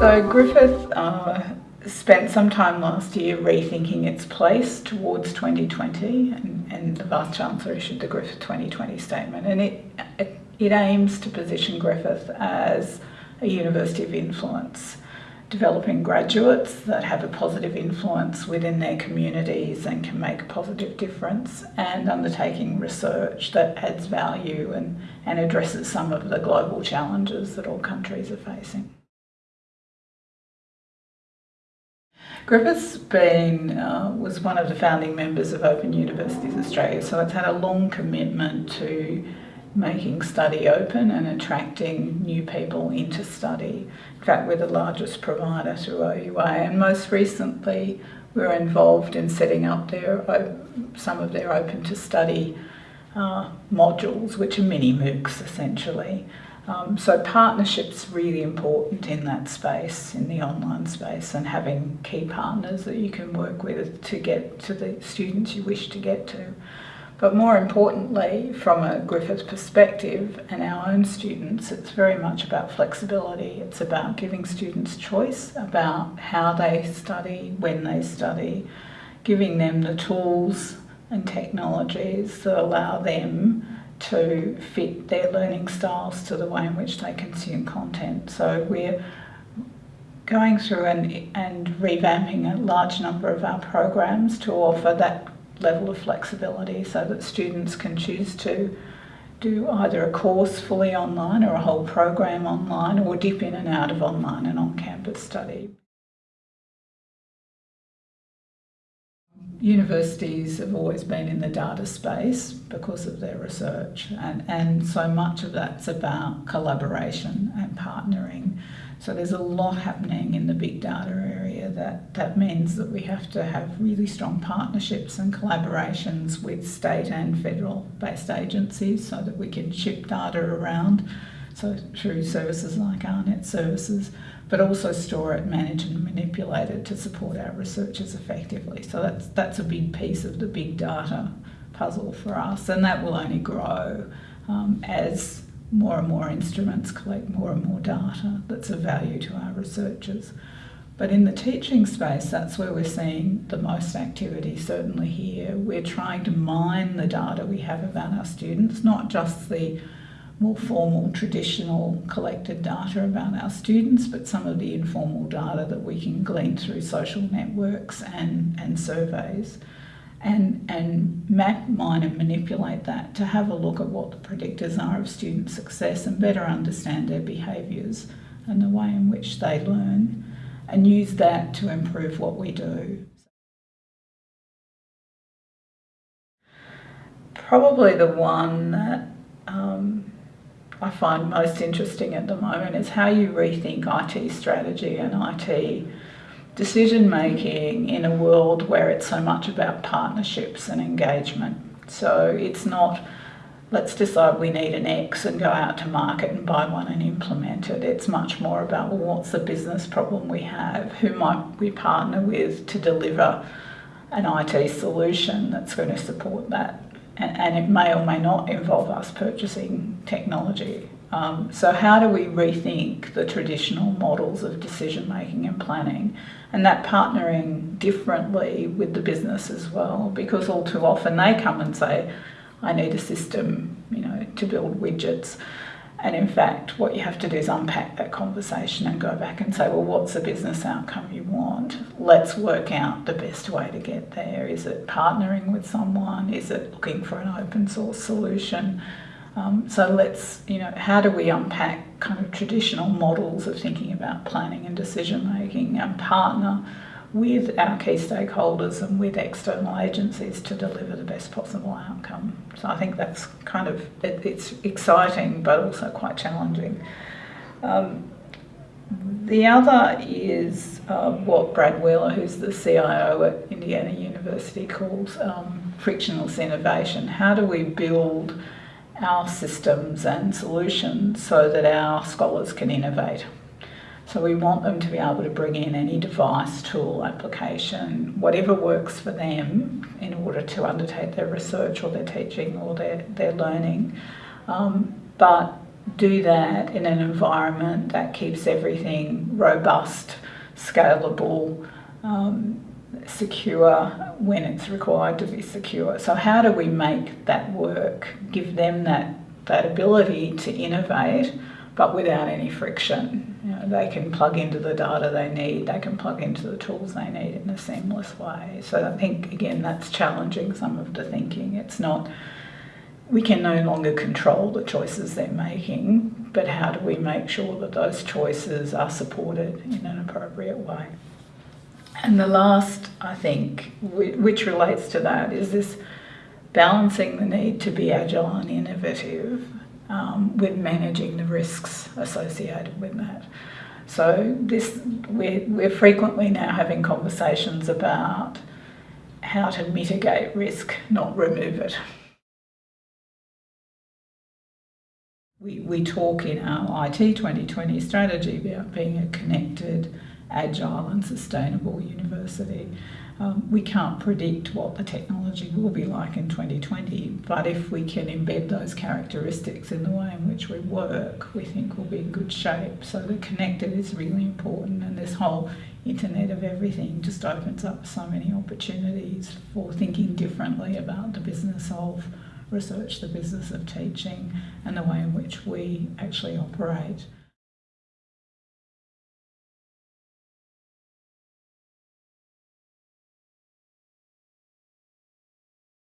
So Griffith uh, spent some time last year rethinking its place towards 2020 and, and the Vice-Chancellor issued the Griffith 2020 statement and it, it, it aims to position Griffith as a university of influence developing graduates that have a positive influence within their communities and can make a positive difference and undertaking research that adds value and, and addresses some of the global challenges that all countries are facing. Griffith's been, uh, was one of the founding members of Open Universities Australia, so it's had a long commitment to making study open and attracting new people into study. In fact, we're the largest provider through OUA and most recently we were involved in setting up their some of their open to study uh, modules, which are mini MOOCs essentially. Um, so partnership's really important in that space, in the online space, and having key partners that you can work with to get to the students you wish to get to. But more importantly, from a Griffith perspective and our own students, it's very much about flexibility. It's about giving students choice about how they study, when they study, giving them the tools and technologies that allow them to fit their learning styles to the way in which they consume content. So we're going through and, and revamping a large number of our programs to offer that level of flexibility so that students can choose to do either a course fully online or a whole program online or dip in and out of online and on-campus study. Universities have always been in the data space because of their research and, and so much of that's about collaboration and partnering. So there's a lot happening in the big data area that, that means that we have to have really strong partnerships and collaborations with state and federal based agencies so that we can ship data around so through services like AARNet services, but also store it, manage and manipulate it to support our researchers effectively. So that's, that's a big piece of the big data puzzle for us and that will only grow um, as more and more instruments collect more and more data that's of value to our researchers. But in the teaching space, that's where we're seeing the most activity, certainly here. We're trying to mine the data we have about our students, not just the more formal, traditional collected data about our students, but some of the informal data that we can glean through social networks and, and surveys and, and map, mine and manipulate that to have a look at what the predictors are of student success and better understand their behaviours and the way in which they learn and use that to improve what we do. Probably the one that um, I find most interesting at the moment is how you rethink IT strategy and IT decision making in a world where it's so much about partnerships and engagement. So it's not let's decide we need an X and go out to market and buy one and implement it. It's much more about well, what's the business problem we have? Who might we partner with to deliver an IT solution that's going to support that? And, and it may or may not involve us purchasing technology. Um, so how do we rethink the traditional models of decision making and planning and that partnering differently with the business as well? Because all too often they come and say I need a system you know to build widgets and in fact what you have to do is unpack that conversation and go back and say well what's the business outcome you want? Let's work out the best way to get there. Is it partnering with someone? Is it looking for an open source solution? Um, so let's, you know, how do we unpack kind of traditional models of thinking about planning and decision making and partner with our key stakeholders and with external agencies to deliver the best possible outcome. So I think that's kind of, it, it's exciting but also quite challenging. Um, the other is uh, what Brad Wheeler, who's the CIO at Indiana University, calls um, frictionless innovation. How do we build our systems and solutions so that our scholars can innovate. So we want them to be able to bring in any device, tool, application, whatever works for them in order to undertake their research or their teaching or their, their learning. Um, but do that in an environment that keeps everything robust, scalable, um, secure when it's required to be secure. So how do we make that work? Give them that, that ability to innovate, but without any friction. You know, they can plug into the data they need, they can plug into the tools they need in a seamless way. So I think, again, that's challenging some of the thinking. It's not, we can no longer control the choices they're making, but how do we make sure that those choices are supported in an appropriate way? And the last, I think, which relates to that, is this balancing the need to be agile and innovative um, with managing the risks associated with that. So this, we're, we're frequently now having conversations about how to mitigate risk, not remove it. We, we talk in our IT 2020 strategy about being a connected, agile and sustainable university. Um, we can't predict what the technology will be like in 2020, but if we can embed those characteristics in the way in which we work, we think we'll be in good shape. So the connected is really important, and this whole Internet of Everything just opens up so many opportunities for thinking differently about the business of research, the business of teaching, and the way in which we actually operate.